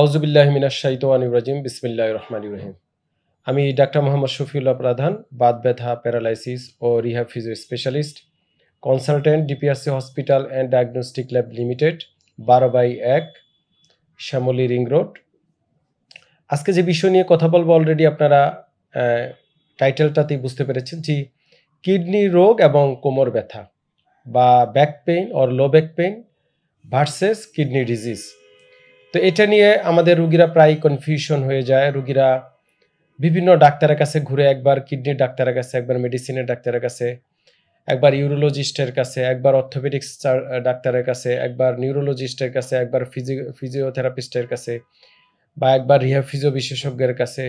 আউজুবিল্লাহ মিনাশ শাইতানির রাজিম, বিসমিল্লাহির রহমানির রহিম। আমি ডাক্তার মোহাম্মদ শফিউল্লাহ প্রধান, বাত ব্যথা, paralysis O rehab physio specialist, consultant, DPRC hospital and diagnostic lab limited, বারো বাই এক, শ্যামলী রিং রোড। আজকে যে বিষয় নিয়ে কথা বলব অলরেডি আপনারা টাইটেলটাতেই বুঝতে পেরেছেন যে কিডনি রোগ এবং কোমর ব্যথা বা back pain or low back pain versus kidney disease তো এটা নিয়ে আমাদের রুগীরা প্রায় কনফিউশন হয়ে যায়। রুগীরা বিভিন্ন ডাক্তারের কাছে ঘুরে একবার কিডনির ডাক্তারের কাছে, একবার মেডিসিনের ডাক্তারের কাছে, একবার ইউরোলজিস্টের কাছে, একবার অর্থোপেডিক্স ডাক্তারের কাছে, একবার নিউরোলজিস্টের কাছে, একবার ফিজি ফিজিওথেরাপিস্টের কাছে বা একবার রিহ্যাব ফিজিও বিশেষজ্ঞের কাছে।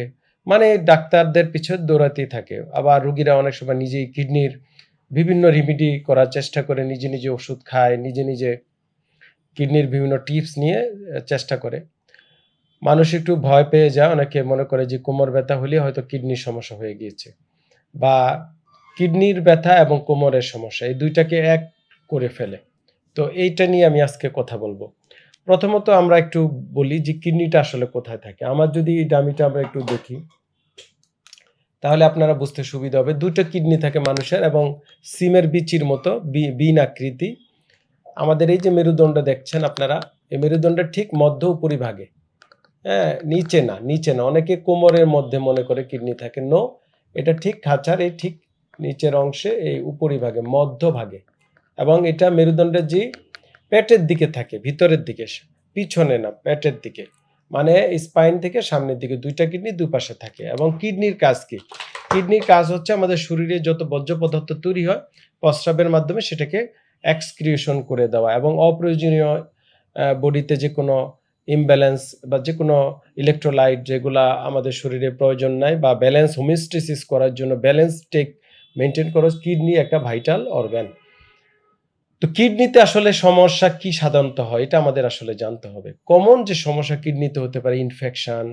মানে ডাক্তারদের পিছনে দৌড়াতেই থাকে। আবার রুগীরা অনেক সময় নিজেই কিডনির বিভিন্ন রিমিডি করার চেষ্টা করে, নিজে নিজে ওষুধ খায়, নিজে নিজে কিডনির বিভিন্ন টিপস নিয়ে চেষ্টা করে। মানুষ একটু ভয় পেয়ে যায়, অনেকে মনে করে যে কোমর ব্যথা হলে হয়তো কিডনির সমস্যা হয়ে গিয়েছে বা কিডনির ব্যথা এবং কোমরের সমস্যা, এই দুইটাকে এক করে ফেলে। তো এইটা নিয়ে আমি আজকে কথা বলব। প্রথমত আমরা একটু বলি যে কিডনিটা আসলে কোথায় থাকে। আমার যদি এই ডামিটা আমরা একটু দেখি, তাহলে আপনারা বুঝতে সুবিধা হবে। দুটো কিডনি থাকে মানুষের এবং সিমের বিচির মতো বিন আকৃতি আমাদের এই যে মেরুদণ্ড দেখছেন আপনারা, এই মেরুদণ্ডের ঠিক মধ্য উপরিভাগে হ্যাঁ নিচে না নিচে না, অনেকে কোমরের মধ্যে মনে করে কিডনি থাকে। নো এটা ঠিক খাঁচার, এই ঠিক নিচের অংশে, এই উপরিভাগে মধ্যভাগে এবং এটা মেরুদণ্ডের যে পেটের দিকে থাকে, ভিতরের দিকে, পিছনে না, পেটের দিকে। মানে স্পাইন থেকে সামনের দিকে দুইটা কিডনি দুপাশে থাকে। এবং কিডনির কাজ কি? কিডনির কাজ হচ্ছে আমাদের শরীরে যত বর্জ্য পদার্থ তৈরি হয়, প্রস্রাবের মাধ্যমে সেটাকে এক্সক্রিয়েশন করে দেওয়া এবং অপ্রয়োজনীয় বডিতে যে কোনো ইমব্যালেন্স বা যে কোনো ইলেকট্রোলাইট যেগুলা আমাদের শরীরে প্রয়োজন নাই বা ব্যালেন্স হোমিস্টেসিস করার জন্য ব্যালেন্স টেক মেনটেন করো কিডনি একটা ভাইটাল অর্গান তো কিডনিতে আসলে সমস্যা কি সাধারণত হয়? এটা আমাদের আসলে জানতে হবে। কমন যে সমস্যা কিডনিতে হতে পারে ইনফেকশান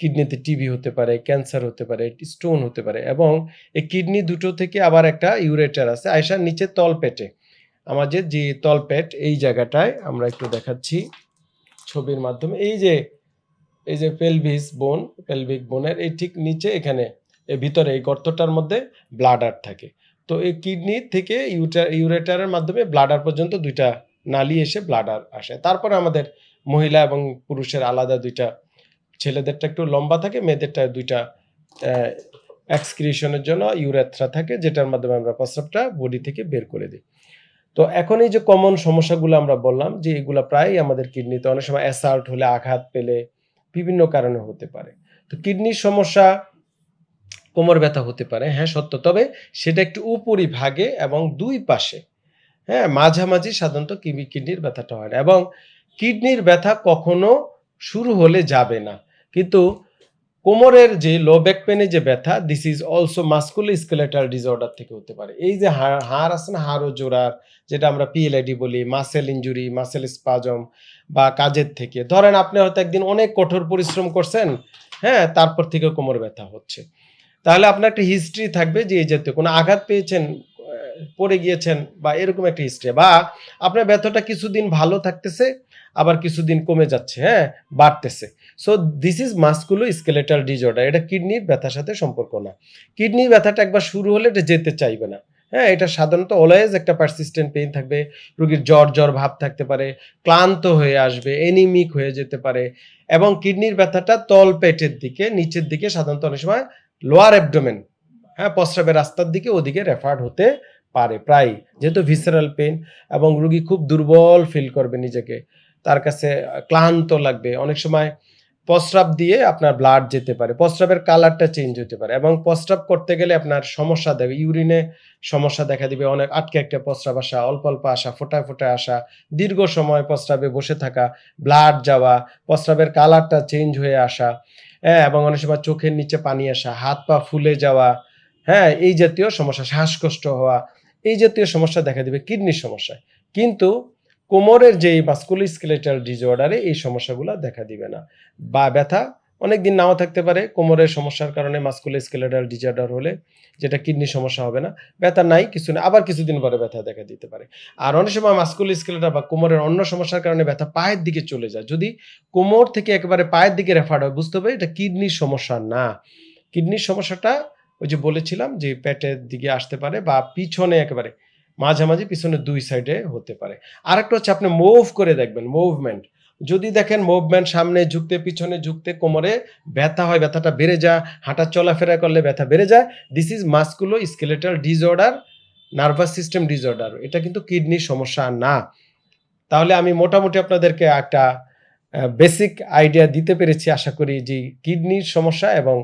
কিডনিতে টিবি হতে পারে ক্যান্সার হতে পারে স্টোন হতে পারে এবং এই কিডনি দুটো থেকে আবার একটা ইউরেটার আছে, আয়সার নিচে তলপেটে আমাদের যে তলপেট, এই জায়গাটায় আমরা একটু দেখাচ্ছি ছবির মাধ্যমে। এই যে এই যে পেলভিস বোন পেলভিক বোনের এই ঠিক নিচে এখানে ভিতরে, এই গর্তটার মধ্যে ব্লাডার থাকে। তো এই কিডনি থেকে ইউটার ইউরেটারের মাধ্যমে ব্লাডার পর্যন্ত দুইটা নালি এসে ব্লাডার আসে। তারপরে আমাদের মহিলা এবং পুরুষের আলাদা দুইটা, ছেলেদেরটা একটু লম্বা থাকে, মেয়েদেরটা দুইটা এক্সক্রিশনের জন্য ইউরেথ্রা থাকে, যেটার মাধ্যমে আমরা প্রস্রাবটা বডি থেকে বের করে দিই। তো এখন এই যে কমন সমস্যাগুলো আমরা বললাম যে এগুলো প্রায় আমাদের কিডনিতে অনেক সময় অ্যাসাল্ট হলে আঘাত পেলে বিভিন্ন কারণে হতে পারে। তো কিডনির সমস্যা কোমর ব্যথা হতে পারে হ্যাঁ সত্য। তবে সেটা একটু উপরিভাগে এবং দুই পাশে হ্যাঁ মাঝামাঝি সাধারণত কিডনি কিডনির ব্যথাটা হয় না। এবং কিডনির ব্যথা কখনো শুরু হলে যাবে না। কিন্তু কোমরের যে লো ব্যাক পেনে যে ব্যথা this is also musculoskeletal disorder থেকে হতে পারে। এই যে হাড় হাড় আছে না হাড় ও জোড়ার, যেটা আমরা পিএলআইডি বলি মাসেল ইঞ্জুরি মাসেল স্পাজম বা কাজের থেকে। ধরেন আপনি হয়তো একদিন অনেক কঠোর পরিশ্রম করছেন হ্যাঁ তারপর থেকে কোমর ব্যথা হচ্ছে। তাহলে আপনার একটা হিস্ট্রি থাকবে যে এই জাতীয় কোনো আঘাত পেয়েছেন পড়ে গিয়েছেন বা এরকম একটা হিস্ট্রি বা আপনার ব্যথাটা কিছুদিন ভালো থাকতেছে, আবার কিছুদিন কমে যাচ্ছে হ্যাঁ? বাড়তেছে। So this is musculoskeletal disorder এটা কিডনির ব্যথার সাথে সম্পর্ক না। কিডনির ব্যথাটা একবার শুরু হলে এটা যেতে চাইবে না। হ্যাঁ এটা সাধারণত অলওয়েজ একটা পারসিস্টেন্ট পেইন থাকবে, রোগীর জ্বর জ্বর ভাব থাকতে পারে, ক্লান্ত হয়ে আসবে এনিমিক হয়ে যেতে পারে এবং কিডনির ব্যথাটা তল পেটের দিকে, নিচের দিকে সাধারণত অনেক সময় লোয়ার অ্যাবডোমেন হ্যাঁ প্রস্রাবের রাস্তার দিকে ওদিকে রেফার্ড হতে পারে প্রায় যেহেতু ভিসারাল পেন এবং রুগী খুব দুর্বল ফিল করবে নিজেকে, তার কাছে ক্লান্ত লাগবে। অনেক সময় প্রস্রাব দিয়ে আপনার ব্লাড যেতে পারে প্রস্রাবের কালারটা চেঞ্জ হতে পারে এবং প্রস্রাব করতে গেলে আপনার সমস্যা দেবে ইউরিনে সমস্যা দেখা দিবে, অনেক আটকে একটা প্রস্রাব আসা, অল্প অল্প আসা, ফোটায় ফোটায় আসা, দীর্ঘ সময় প্রস্রাবে বসে থাকা ব্লাড যাওয়া প্রস্রাবের কালারটা চেঞ্জ হয়ে আসা হ্যাঁ এবং অনেক সময় চোখের নিচে পানি আসা, হাত পা ফুলে যাওয়া হ্যাঁ এই জাতীয় সমস্যা, শ্বাসকষ্ট হওয়া এই জাতীয় সমস্যা দেখা দিবে কিডনির সমস্যায়। কিন্তু কোমরের যে মাস্কুলো স্কেলেটাল ডিসঅর্ডারে এই সমস্যাগুলো দেখা দিবে না। বা ব্যথা অনেক দিন নাও থাকতে পারে, কোমরের সমস্যার কারণে মাস্কুলো স্কেলেটাল ডিজঅর্ডার হলে যেটা কিডনির সমস্যা হবে না, ব্যথা নাই, কিছু না, আবার কিছুদিন পরে ব্যথা দেখা দিতে পারে। আর অনেক সময় মাস্কুলো স্কেলেটাল বা কোমরের অন্য সমস্যার কারণে ব্যথা পায়ের দিকে চলে যায়। যদি কোমর থেকে একেবারে পায়ের দিকে রেফার হয়, বুঝতে হবে এটা কিডনির সমস্যা না। কিডনির সমস্যাটা ওই যে বলেছিলাম যে পেটের দিকে আসতে পারে বা পিছনে একেবারে, মাঝামাঝি পিছনে দুই সাইডে হতে পারে। আরেকটা হচ্ছে আপনি মুভ করে দেখবেন মুভমেন্ট যদি দেখেন মুভমেন্ট সামনে ঝুঁকতে, পিছনে ঝুঁকতে, কোমরে ব্যথা হয়, ব্যথাটা বেড়ে যায়, হাঁটা চলাফেরা করলে ব্যথা বেড়ে যায় this is musculoskeletal disorder nervous system disorder এটা কিন্তু কিডনির সমস্যা না। তাহলে আমি মোটামুটি আপনাদেরকে একটা বেসিক আইডিয়া দিতে পেরেছি, আশা করি যে কিডনির সমস্যা এবং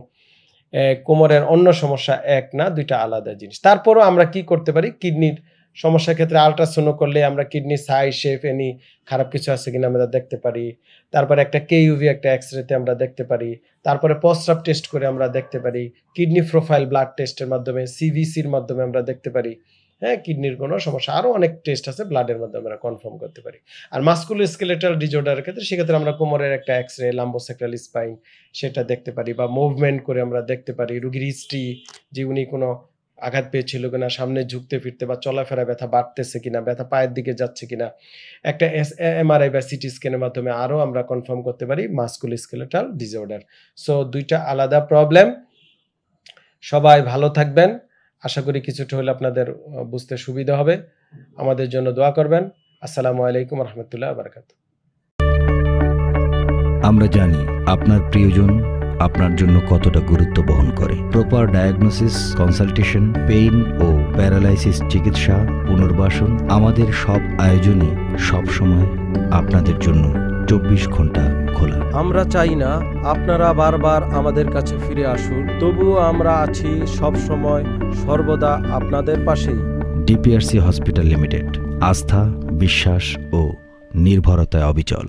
কোমরের অন্য সমস্যা এক না, দুইটা আলাদা জিনিস। তারপরও আমরা কি করতে পারি? কিডনির সমস্যার ক্ষেত্রে আলট্রাসোনো করলে আমরা কিডনি সাই শেপ এনি খারাপ কিছু আছে কিনা আমরা দেখতে পারি। তারপরে একটা কে ইউভি একটা এক্স রেতে আমরা দেখতে পারি। তারপরে প্রস্রাব টেস্ট করে আমরা দেখতে পারি। কিডনি প্রোফাইল ব্লাড টেস্টের মাধ্যমে সিভিসির মাধ্যমে আমরা দেখতে পারি। হ্যাঁ কিডনির কোনো সমস্যা। আরও অনেক টেস্ট আছে ব্লাডের মাধ্যমে আমরা কনফার্ম করতে পারি। আর মাস্কুলো স্কেলেটাল ডিজর্ডারের ক্ষেত্রে সেক্ষেত্রে আমরা কোমরের একটা এক্স রে লাম্বোসেক্রাল স্পাইন সেটা দেখতে পারি বা মুভমেন্ট করে আমরা দেখতে পারি। রুগীর হিস্ট্রি যে উনি কোনো আঘাত পেয়েছিল কিনা, সামনে ঝুঁকতে ফিরতে বা চলাফেরা ব্যথা বাড়তেছে কিনা, ব্যথা পায়ের দিকে যাচ্ছে কিনা। একটা এস এমআরআই বা সিটি স্ক্যানের মাধ্যমে আরও আমরা কনফার্ম করতে পারি মাস্কুল স্কেলেটাল ডিসঅর্ডার সো দুইটা আলাদা প্রবলেম সবাই ভালো থাকবেন। আশা করি কিছুটা হলে আপনাদের বুঝতে সুবিধা হবে। আমাদের জন্য দোয়া করবেন। আসসালামু আলাইকুম রহমতুল্লাহ বারকাত। আমরা জানি আপনার প্রিয়জন আপনার জন্য কতটা গুরুত্ব বহন করে। প্রপার ডায়াগনোসিস কনসালটেশন পেইন ও প্যারালাইসিস চিকিৎসা, পুনর্বাসন আমাদের সব আয়োজনই সব সময় আপনাদের জন্য চব্বিশ ঘণ্টা খোলা। আমরা চাই না আপনারা বারবার আমাদের কাছে ফিরে আসুন তবুও আমরা আছি সব সময় সর্বদা আপনাদের পাশেই। ডিপিআরসি হসপিটাল লিমিটেড আস্থা বিশ্বাস ও নির্ভরতায় অবিচল।